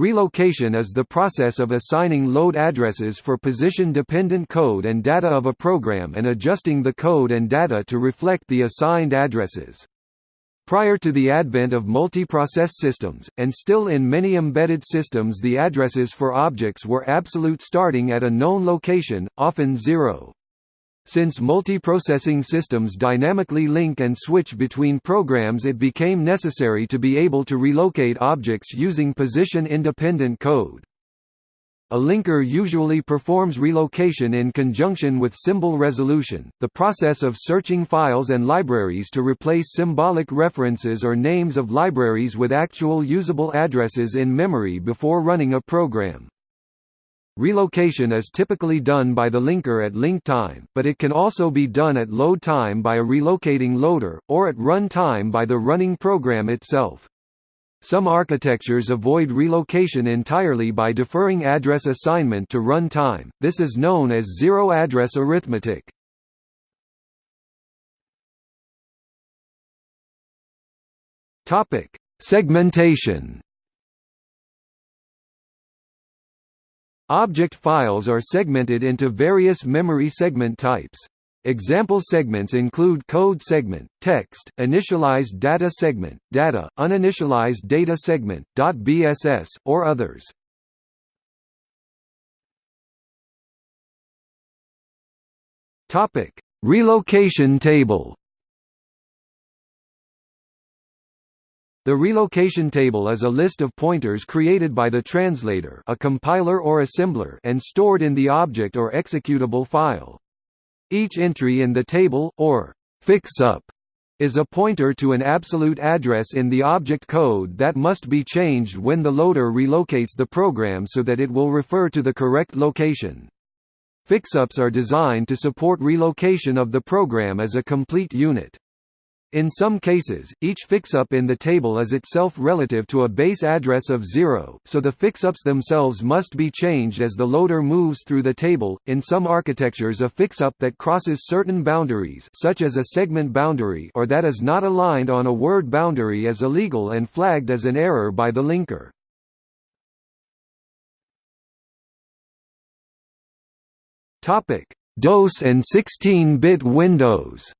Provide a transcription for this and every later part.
Relocation is the process of assigning load addresses for position-dependent code and data of a program and adjusting the code and data to reflect the assigned addresses. Prior to the advent of multiprocess systems, and still in many embedded systems the addresses for objects were absolute starting at a known location, often zero. Since multiprocessing systems dynamically link and switch between programs it became necessary to be able to relocate objects using position-independent code. A linker usually performs relocation in conjunction with symbol resolution, the process of searching files and libraries to replace symbolic references or names of libraries with actual usable addresses in memory before running a program. Relocation is typically done by the linker at link time, but it can also be done at load time by a relocating loader, or at run time by the running program itself. Some architectures avoid relocation entirely by deferring address assignment to run time, this is known as zero-address arithmetic. Segmentation Object files are segmented into various memory segment types. Example segments include code segment, text, initialized data segment, data, uninitialized data segment, .bss, or others. Topic: Relocation table. The relocation table is a list of pointers created by the translator, a compiler or assembler, and stored in the object or executable file. Each entry in the table, or fix-up, is a pointer to an absolute address in the object code that must be changed when the loader relocates the program so that it will refer to the correct location. Fixups are designed to support relocation of the program as a complete unit. In some cases, each fixup in the table is itself relative to a base address of 0, so the fixups themselves must be changed as the loader moves through the table. In some architectures, a fixup that crosses certain boundaries, such as a segment boundary, or that is not aligned on a word boundary is illegal and flagged as an error by the linker. Topic: DOS and 16-bit Windows.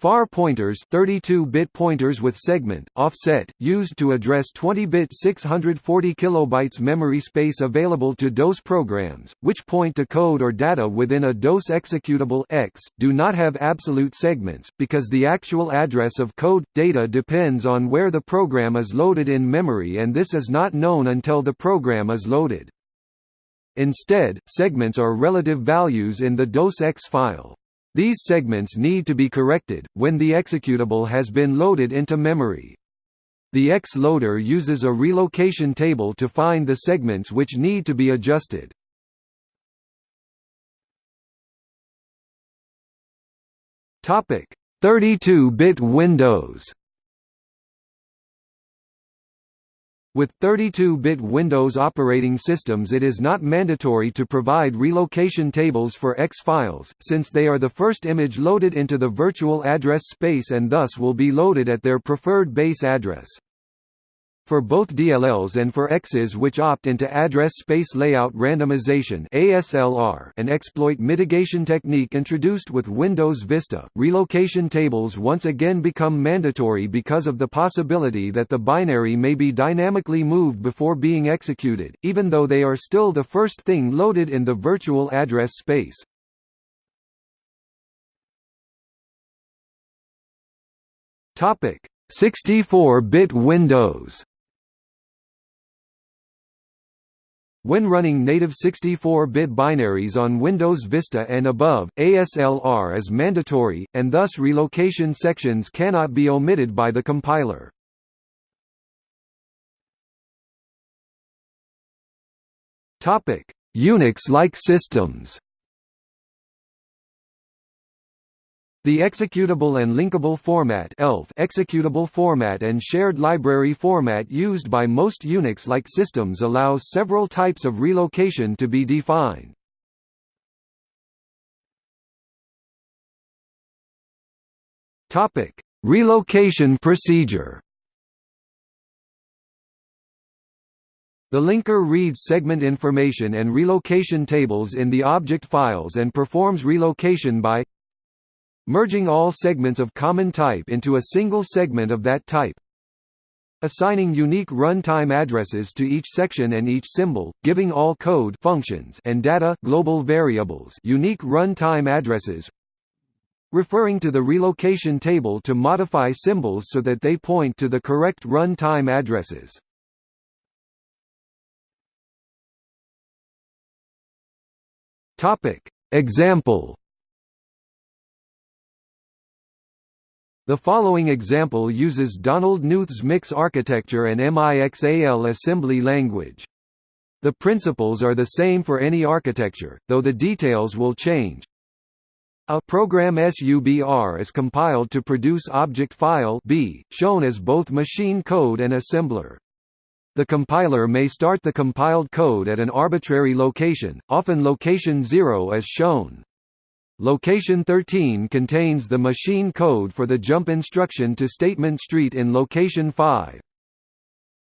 Far pointers 32-bit pointers with segment, offset, used to address 20-bit 640 kilobytes memory space available to DOS programs, which point to code or data within a DOS executable X, do not have absolute segments, because the actual address of code, data depends on where the program is loaded in memory and this is not known until the program is loaded. Instead, segments are relative values in the DOS X file. These segments need to be corrected, when the executable has been loaded into memory. The X loader uses a relocation table to find the segments which need to be adjusted. Topic: 32-bit Windows With 32-bit Windows operating systems it is not mandatory to provide relocation tables for X files, since they are the first image loaded into the virtual address space and thus will be loaded at their preferred base address. For both DLLs and for X's which opt into address space layout randomization (ASLR), an exploit mitigation technique introduced with Windows Vista, relocation tables once again become mandatory because of the possibility that the binary may be dynamically moved before being executed, even though they are still the first thing loaded in the virtual address space. Topic: 64-bit Windows When running native 64-bit binaries on Windows Vista and above, ASLR is mandatory, and thus relocation sections cannot be omitted by the compiler. Unix-like systems The executable and linkable format ELF executable format and shared library format used by most Unix-like systems allows several types of relocation to be defined. Topic: Relocation procedure. The linker reads segment information and relocation tables in the object files and performs relocation by merging all segments of common type into a single segment of that type. Assigning unique runtime addresses to each section and each symbol, giving all code functions and data global variables unique runtime addresses. Referring to the relocation table to modify symbols so that they point to the correct runtime addresses. Topic. Example The following example uses Donald Knuth's MIX architecture and MIXAL assembly language. The principles are the same for any architecture, though the details will change. A program SUBR is compiled to produce object file B, shown as both machine code and assembler. The compiler may start the compiled code at an arbitrary location, often location 0 as shown. Location 13 contains the machine code for the jump instruction to statement street in location 5.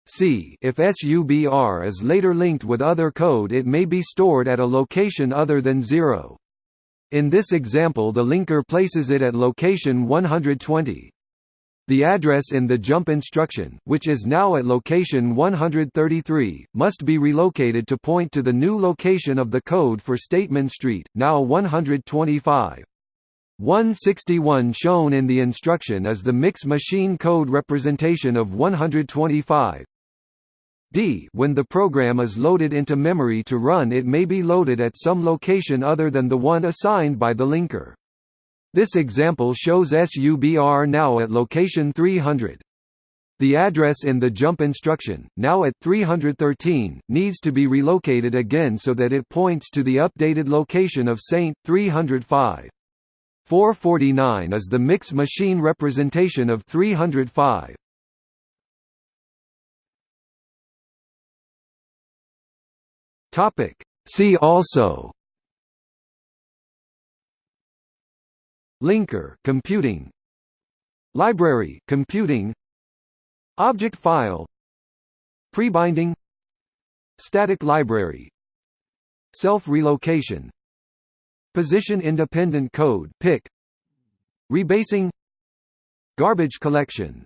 C. If SUBR is later linked with other code it may be stored at a location other than 0. In this example the linker places it at location 120. The address in the jump instruction, which is now at location 133, must be relocated to point to the new location of the code for Statement Street, now 125. 161 shown in the instruction is the mix machine code representation of 125. D When the program is loaded into memory to run it may be loaded at some location other than the one assigned by the linker. This example shows SUBR now at location 300. The address in the jump instruction, now at 313, needs to be relocated again so that it points to the updated location of Saint 305. 449 is the mix machine representation of 305. Topic See also Linker computing. Library computing. Object file. Prebinding. Static library. Self-relocation. Position-independent code PIC Rebasing. Garbage collection